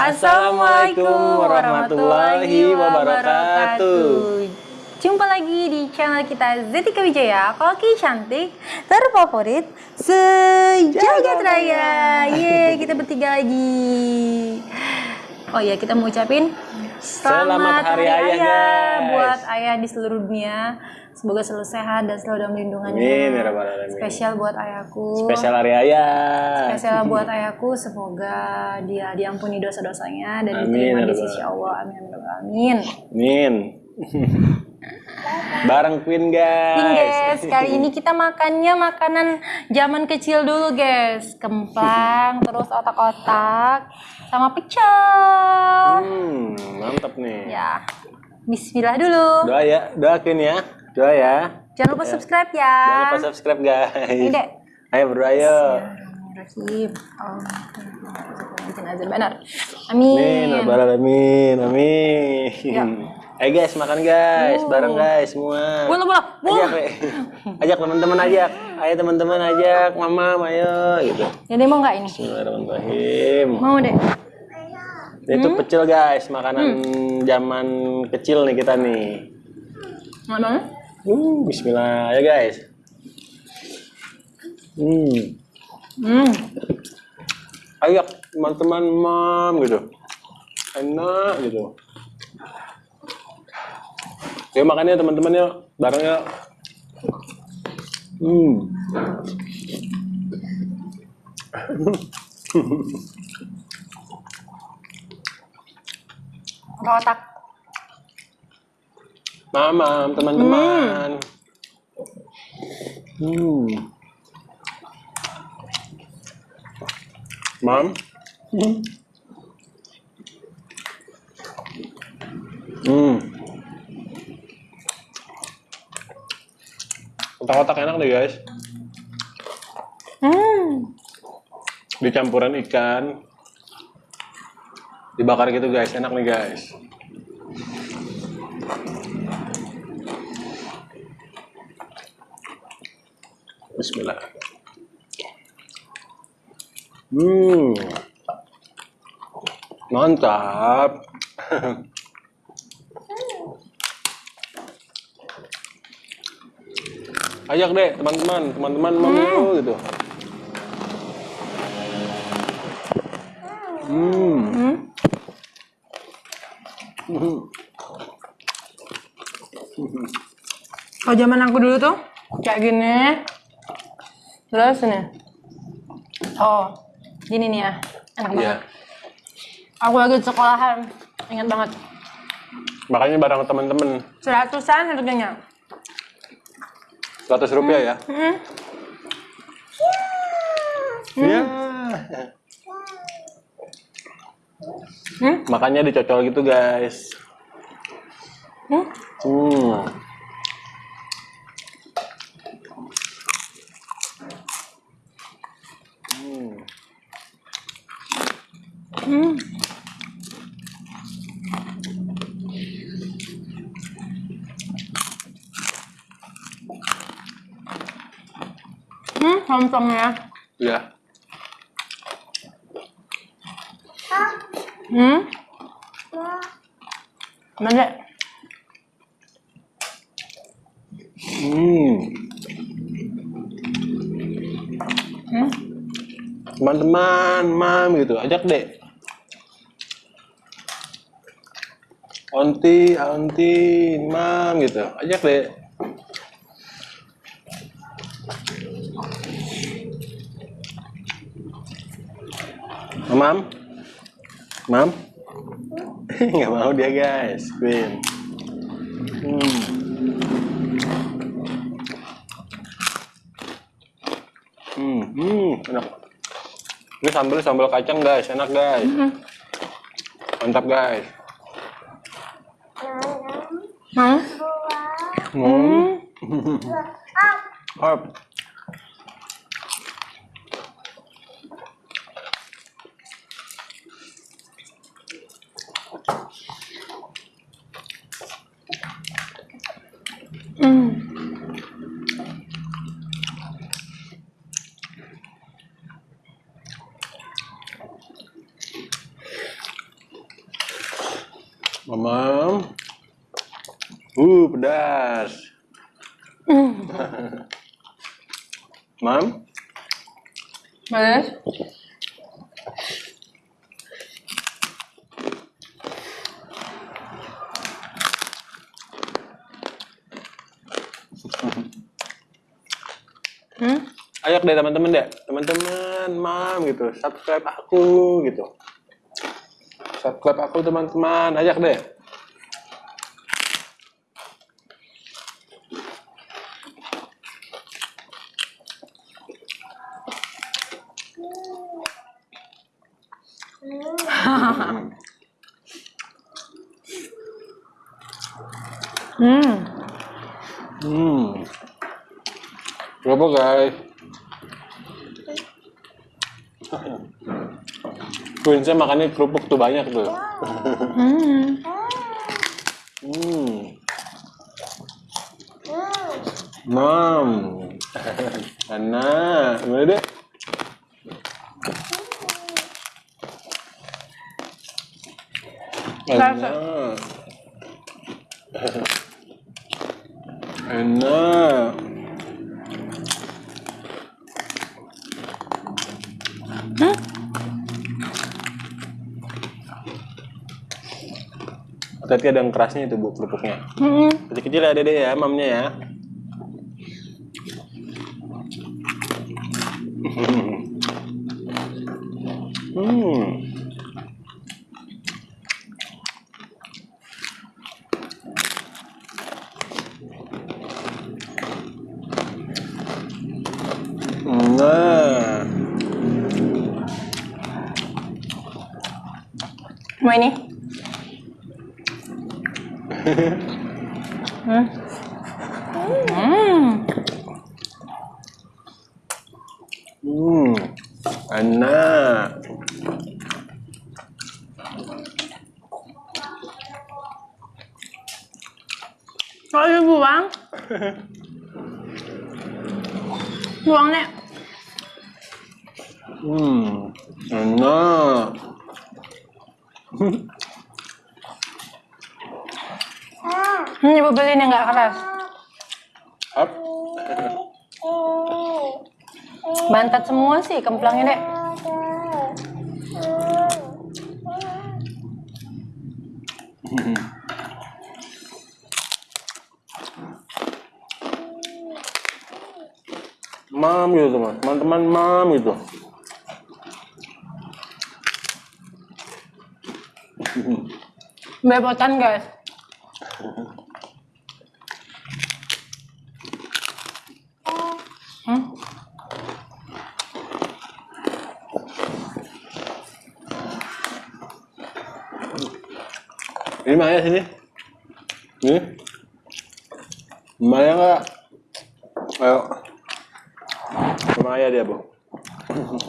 Assalamualaikum warahmatullahi wabarakatuh. Jumpa lagi di channel kita Zetika Wijaya, koki cantik terfavorit sejagat raya. Ye, kita bertiga lagi. Oh ya, kita mau ucapin Selamat Hari Ayah, guys. buat ayah di seluruh dunia. Semoga selalu sehat dan selalu dalam lindungannya. Amin, ya. Spesial buat ayahku. Spesial hari ayah. Spesial buat ayahku, semoga dia diampuni dosa-dosanya dan Amin, diterima ya di sisi Allah. Amin, amin, amin. Amin. Bareng Queen guys. Ini guys, kali ini kita makannya makanan zaman kecil dulu guys. Kemplang, terus otak-otak, sama pecel. Hmm, mantap nih. Ya, bismillah dulu. Doa ya, doakin ya. Doa ya. Jangan lupa subscribe ya. Jangan lupa subscribe guys. Ini dek. Ayo berdoa yuk. Bismillahirrahmanirrahim. Amin, Amin. Alamin. Amin. Ya. Ayo guys, makan guys. Bareng guys semua. Bola bola. Ajak, Re. ajak teman-teman ajak. Ayo teman-teman ajak, mama, ayo gitu. Jadi mau nggak ini? Bismillahirrahmanirrahim. Mau deh. Itu Hmm? pecel guys, makanan zaman kecil nih kita nih. Mau? Uh, Bismillah ya guys. Hmm, Hmm. ayo teman-teman mam gitu. Enak gitu. Yuk makannya teman-teman yuk, bareng yuk. Hmm. Otak-otak. Mamam, teman-teman. Hmm. Mam. Hmm. Otak-otak enak deh guys. Hmm. Dicampuran ikan. Dibakar gitu guys, enak nih guys. Bismillah. Hmm. Mantap. Ajak deh teman-teman, teman-teman mau yuk, gitu. Hmm. Hmm. Kalau zaman aku dulu tuh kayak gini. Terus ini. Oh, gini nih ya. Enak banget. Iya. Aku lagi sekolahan. Ingat banget. Makanya bareng teman-teman. Seratusan harganya. 100 rupiah ya. Hmm. Iya. Hmm. Makanya dicocol gitu guys. Hmm. Hmm. Hmm. Hmm, lontongnya. Ya. Hmm. Mana? Hmm. Hmm. Teman-teman, mam gitu. Ajak deh. Onti, onti, mam gitu. Ajak deh. Mam? Mam? Nggak mau dia guys, Queen. Hmm. Hmm, hmm, enak. Ini sambal sambal kacang guys, enak guys. Mantap guys. Hmm. Hmm. Hop. Mamam. Uh, pedas. Mam, Mas? Hmm? ajak deh teman-teman deh. Teman-teman, mam gitu. Subscribe aku gitu. Subscribe aku teman-teman, ajak deh. Hmm. Hmm. Berapa guys? Queennya makannya kerupuk tuh banyak tuh. Hmm. Hmm. Mam. Ana, gimana deh? Enak. Enak. Hmm? Tapi ada yang kerasnya itu bu kerupuknya. Hmm. Kecil-kecil ya dede ya, mamnya ya. Hmm Mau ini? Hmm. Hmm. hmm, enak. Kok dibuang? Buang, Nek. Hmm, enak. Ini ibu beliin yang nggak keras. Up. Bantat semua sih kemplangnya, Dek. Mam gitu teman, teman-teman mam gitu. Belepotan, guys. Ini Maya sini. Ini. Maya nggak? Ayo. Maya dia bu.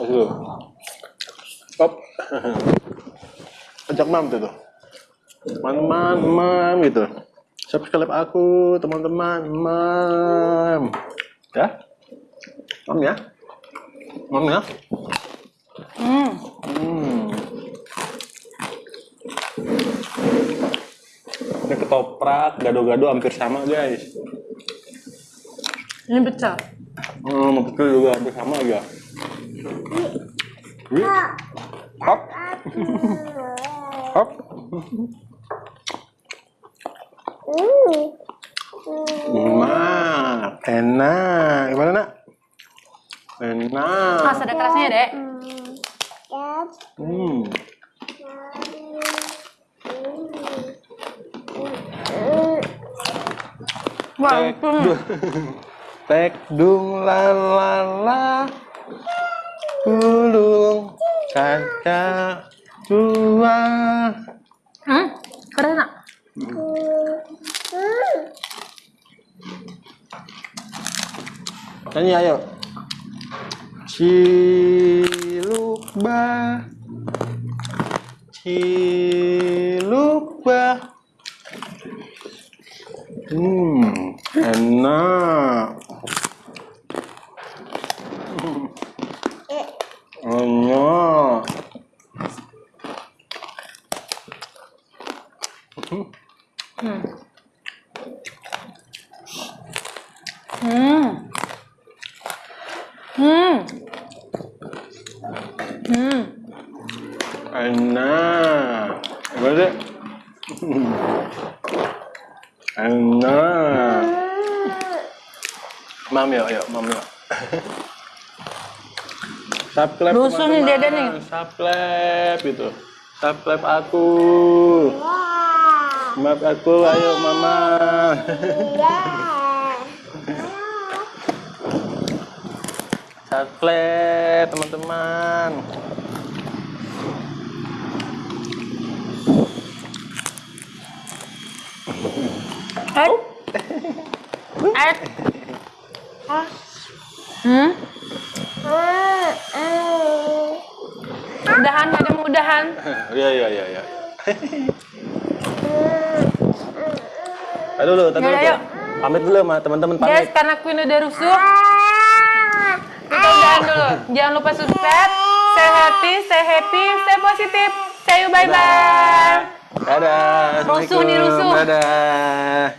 Dulu. Stop. Ajak mam tuh tuh. Teman-teman, mam gitu. Subscribe aku, teman-teman, mam. Ya? Mam ya? Mam ya? Hmm. Hmm. Ini ketoprak, gado-gado hampir sama guys. Ini pecel. Hmm, betul juga hampir sama aja. Wih. Hop. Hop. Mak, enak. Gimana nak? Enak. Mas ada kerasnya, Dek. Hmm. Tek dung, tek dung la la la, gulung kaca tua. Hmm? Keras, nak? Nyanyi ayo. Cilukba, cilukba. Hmm, enak. Enak. Hmm. Hmm. Hmm. Hmm. Enak. Gimana sih? Enak. Mam yuk, yuk, mam yuk. Subscribe Lusuh nih dada nih. Subscribe gitu. Subscribe aku. Maaf aku, ayo mama. Subscribe teman-teman. Eh. Eh. Hmm? Udahan, ada mau udahan. Iya iya iya iya. Tadi dulu, tadi dulu. yuk. Pamit dulu sama teman-teman Guys, pamit. karena Queen udah rusuh, kita udahan dulu. Jangan lupa subscribe, stay healthy, stay happy, stay positif. See you, bye-bye. Dadah. Rusuh nih, rusuh. Dadah.